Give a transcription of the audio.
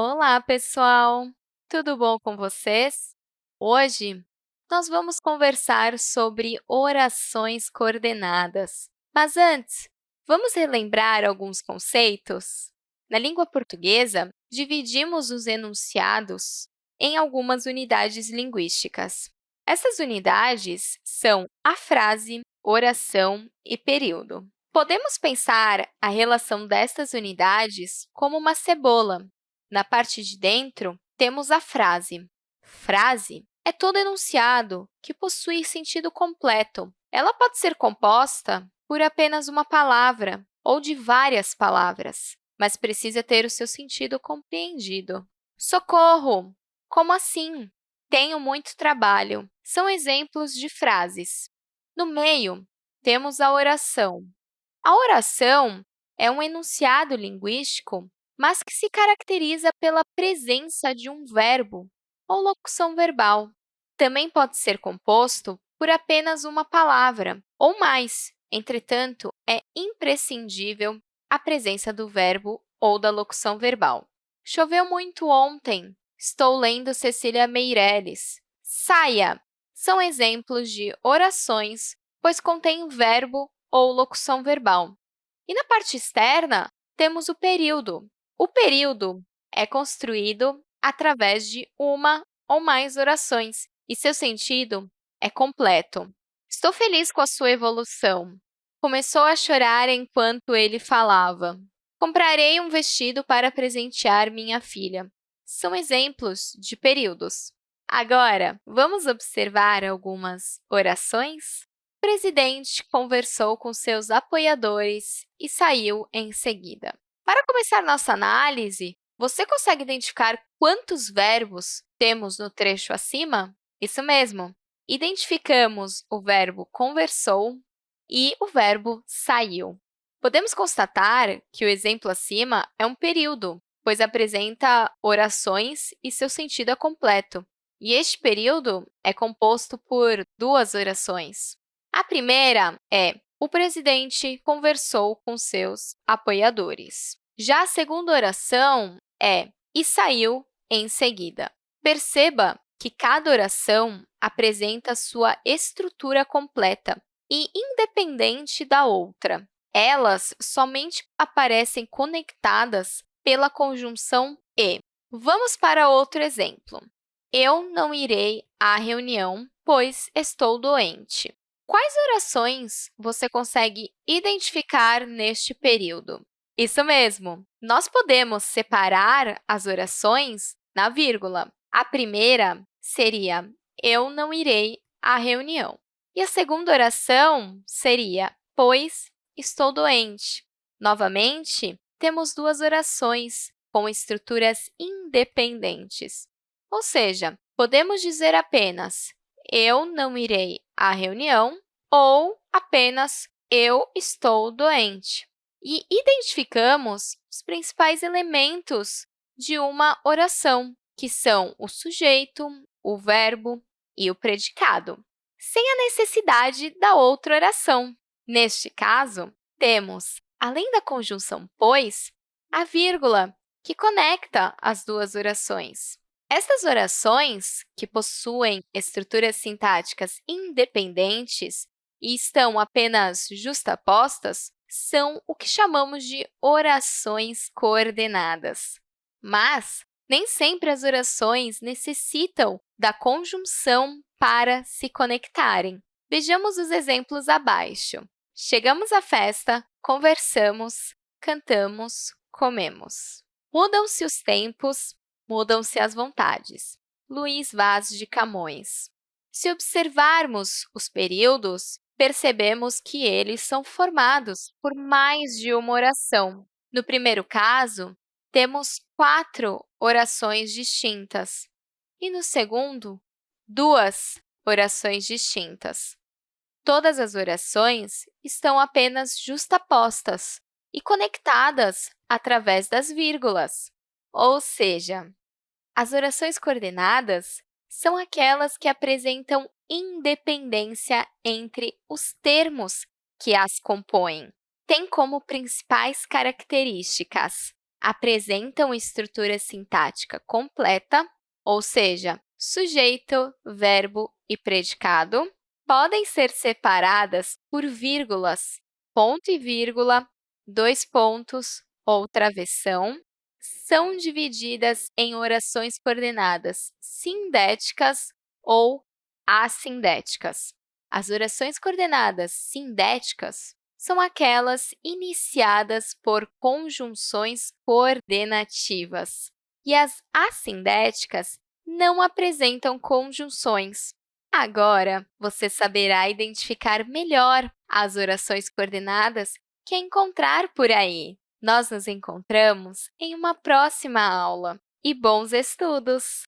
Olá, pessoal! Tudo bom com vocês? Hoje, nós vamos conversar sobre orações coordenadas. Mas antes, vamos relembrar alguns conceitos? Na língua portuguesa, dividimos os enunciados em algumas unidades linguísticas. Essas unidades são a frase, oração e período. Podemos pensar a relação destas unidades como uma cebola. Na parte de dentro, temos a frase. Frase é todo enunciado que possui sentido completo. Ela pode ser composta por apenas uma palavra ou de várias palavras, mas precisa ter o seu sentido compreendido. Socorro! Como assim? Tenho muito trabalho. São exemplos de frases. No meio, temos a oração. A oração é um enunciado linguístico, mas que se caracteriza pela presença de um verbo ou locução verbal. Também pode ser composto por apenas uma palavra ou mais. Entretanto, é imprescindível a presença do verbo ou da locução verbal. Choveu muito ontem. Estou lendo Cecília Meirelles. Saia! São exemplos de orações, pois contém verbo ou locução verbal. E na parte externa, temos o período. O período é construído através de uma ou mais orações, e seu sentido é completo. Estou feliz com a sua evolução. Começou a chorar enquanto ele falava. Comprarei um vestido para presentear minha filha. São exemplos de períodos. Agora, vamos observar algumas orações? O presidente conversou com seus apoiadores e saiu em seguida. Para começar nossa análise, você consegue identificar quantos verbos temos no trecho acima? Isso mesmo! Identificamos o verbo conversou e o verbo saiu. Podemos constatar que o exemplo acima é um período, pois apresenta orações e seu sentido é completo. E este período é composto por duas orações. A primeira é o presidente conversou com seus apoiadores. Já a segunda oração é e saiu em seguida. Perceba que cada oração apresenta sua estrutura completa e independente da outra. Elas somente aparecem conectadas pela conjunção e. Vamos para outro exemplo. Eu não irei à reunião, pois estou doente. Quais orações você consegue identificar neste período? Isso mesmo! Nós podemos separar as orações na vírgula. A primeira seria eu não irei à reunião. E a segunda oração seria pois estou doente. Novamente, temos duas orações com estruturas independentes. Ou seja, podemos dizer apenas eu não irei à reunião ou apenas eu estou doente. E identificamos os principais elementos de uma oração, que são o sujeito, o verbo e o predicado, sem a necessidade da outra oração. Neste caso, temos, além da conjunção pois, a vírgula, que conecta as duas orações. Estas orações, que possuem estruturas sintáticas independentes e estão apenas justapostas, são o que chamamos de orações coordenadas. Mas nem sempre as orações necessitam da conjunção para se conectarem. Vejamos os exemplos abaixo. Chegamos à festa, conversamos, cantamos, comemos. Mudam-se os tempos, mudam-se as vontades. Luís Vaz de Camões. Se observarmos os períodos, percebemos que eles são formados por mais de uma oração. No primeiro caso, temos quatro orações distintas, e no segundo, duas orações distintas. Todas as orações estão apenas justapostas e conectadas através das vírgulas, ou seja, as orações coordenadas são aquelas que apresentam independência entre os termos que as compõem. Tem como principais características. Apresentam estrutura sintática completa, ou seja, sujeito, verbo e predicado, podem ser separadas por vírgulas, ponto e vírgula, dois pontos ou travessão, são divididas em orações coordenadas sindéticas ou assindéticas. As orações coordenadas sindéticas são aquelas iniciadas por conjunções coordenativas, e as assindéticas não apresentam conjunções. Agora, você saberá identificar melhor as orações coordenadas que encontrar por aí. Nós nos encontramos em uma próxima aula. E bons estudos!